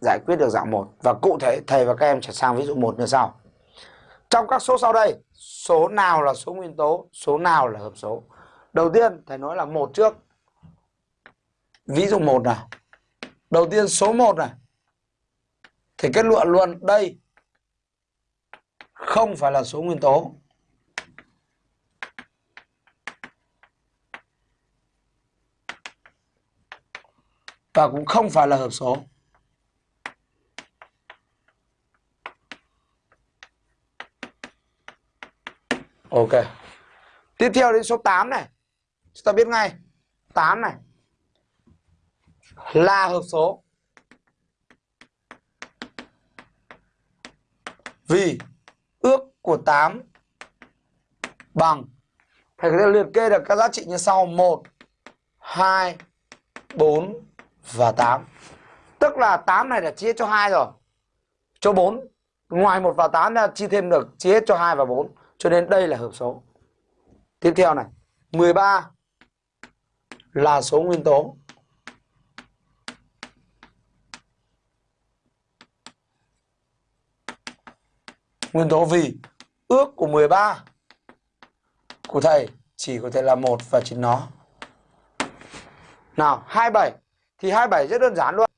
giải quyết được dạng 1 và cụ thể thầy và các em sẽ sang ví dụ 1 như sau. Trong các số sau đây, số nào là số nguyên tố, số nào là hợp số? Đầu tiên thầy nói là một trước. Ví dụ 1 nào. Đầu tiên số 1 này. Thì kết luận luôn đây không phải là số nguyên tố. Và cũng không phải là hợp số. Ok. Tiếp theo đến số 8 này. Chúng ta biết ngay. 8 này. Là hợp số. Vì ước của 8 bằng Thầy có thể liệt kê được các giá trị như sau 1, 2, 4 và 8 Tức là 8 này là chia cho 2 rồi Cho 4 Ngoài 1 và 8 là chia thêm được chia hết cho 2 và 4 cho nên đây là hợp số Tiếp theo này 13 là số nguyên tố Nguyên tố vì ước của 13 của thầy chỉ có thể là một và chính nó. Nào, 27 thì 27 rất đơn giản luôn.